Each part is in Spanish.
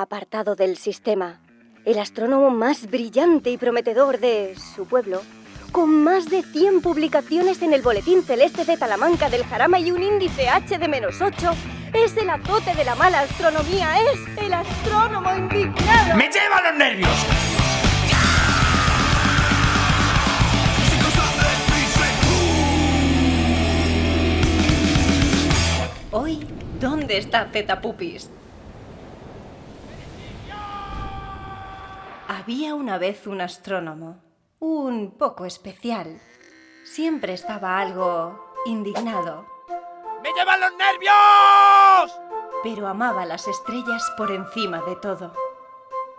apartado del sistema, el astrónomo más brillante y prometedor de su pueblo, con más de 100 publicaciones en el Boletín Celeste de Talamanca del Jarama y un índice H de menos 8, es el azote de la mala astronomía, es el astrónomo indignado. ¡Me lleva los nervios! Hoy, ¿dónde está Zeta Pupis? Había una vez un astrónomo, un poco especial. Siempre estaba algo indignado, ¡Me llevan los nervios! pero amaba las estrellas por encima de todo.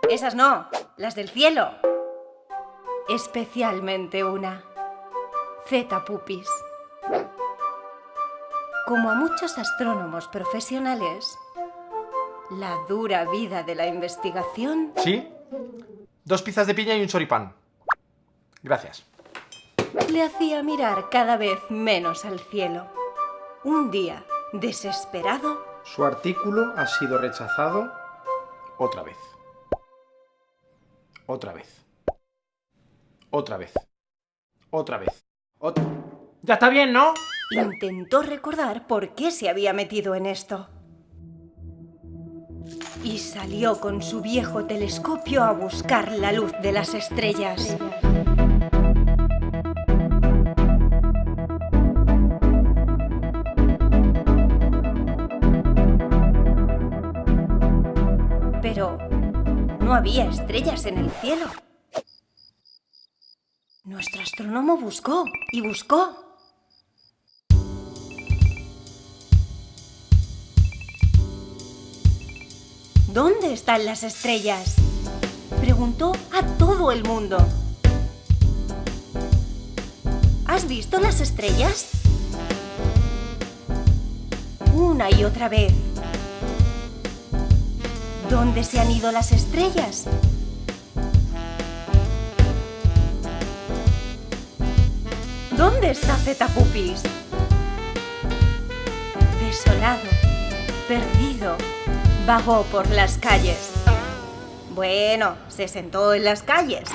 Esas no, las del cielo. Especialmente una, Zeta Pupis. Como a muchos astrónomos profesionales, la dura vida de la investigación ¿Sí? Dos pizzas de piña y un choripán. Gracias. le hacía mirar cada vez menos al cielo. Un día, desesperado, Su artículo ha sido rechazado otra vez. Otra vez. Otra vez. Otra vez. Ot- Ya está bien, ¿no? intentó recordar por qué se había metido en esto. Y salió con su viejo telescopio a buscar la luz de las estrellas. Pero no había estrellas en el cielo. Nuestro astrónomo buscó y buscó. ¿Dónde están las estrellas? Preguntó a todo el mundo. ¿Has visto las estrellas? Una y otra vez. ¿Dónde se han ido las estrellas? ¿Dónde está Zeta Pupis? Desolado, perdido, vagó por las calles. Bueno, se sentó en las calles.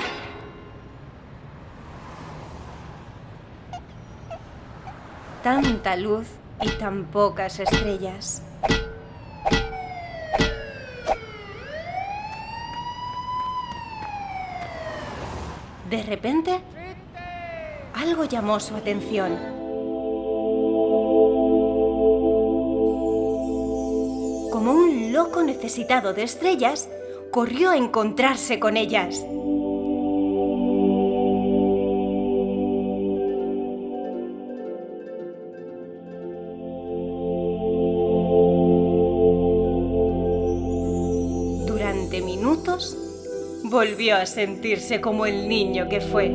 Tanta luz y tan pocas estrellas. De repente, algo llamó su atención. Loco necesitado de estrellas, corrió a encontrarse con ellas. Durante minutos, volvió a sentirse como el niño que fue.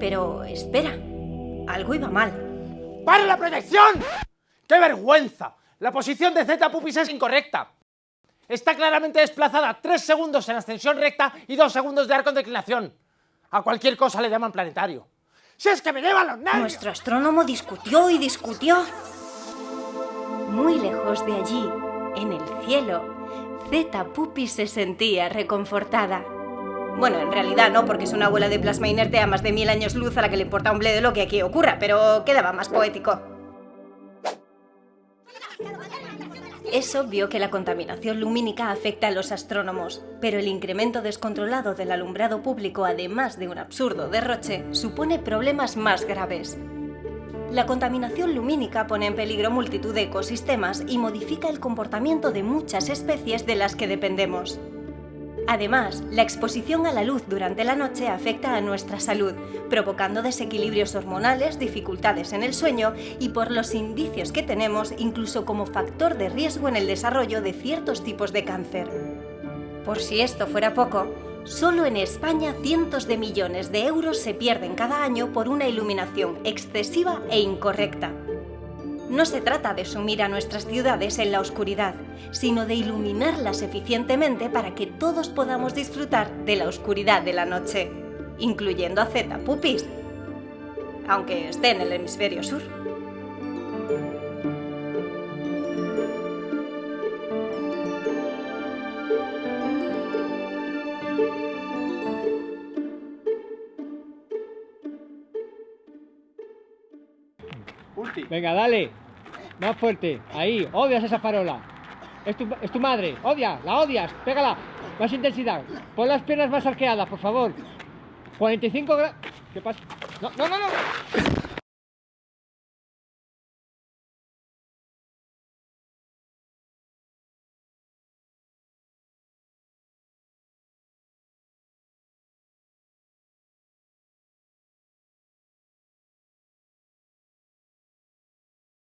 Pero espera, algo iba mal. ¡Para la proyección! ¡Qué vergüenza! La posición de Z Pupis es incorrecta. Está claramente desplazada 3 segundos en ascensión recta y 2 segundos de arco en declinación. A cualquier cosa le llaman planetario. ¡Si es que me llevan los nervios! Nuestro astrónomo discutió y discutió. Muy lejos de allí, en el cielo, Zeta Pupis se sentía reconfortada. Bueno, en realidad no, porque es una abuela de plasma inerte a más de mil años luz a la que le importa un bledo lo que aquí ocurra, pero quedaba más poético. Es obvio que la contaminación lumínica afecta a los astrónomos, pero el incremento descontrolado del alumbrado público, además de un absurdo derroche, supone problemas más graves. La contaminación lumínica pone en peligro multitud de ecosistemas y modifica el comportamiento de muchas especies de las que dependemos. Además, la exposición a la luz durante la noche afecta a nuestra salud, provocando desequilibrios hormonales, dificultades en el sueño y por los indicios que tenemos, incluso como factor de riesgo en el desarrollo de ciertos tipos de cáncer. Por si esto fuera poco, solo en España cientos de millones de euros se pierden cada año por una iluminación excesiva e incorrecta. No se trata de sumir a nuestras ciudades en la oscuridad, sino de iluminarlas eficientemente para que todos podamos disfrutar de la oscuridad de la noche, incluyendo a Z Pupis, aunque esté en el hemisferio sur. Venga, dale. Más fuerte. Ahí. Odias esa farola. Es tu, madre. Odia. La odias. Pégala. Más intensidad. Pon las piernas más arqueadas, por favor. 45 grados. ¿Qué pasa? No, no, no, no.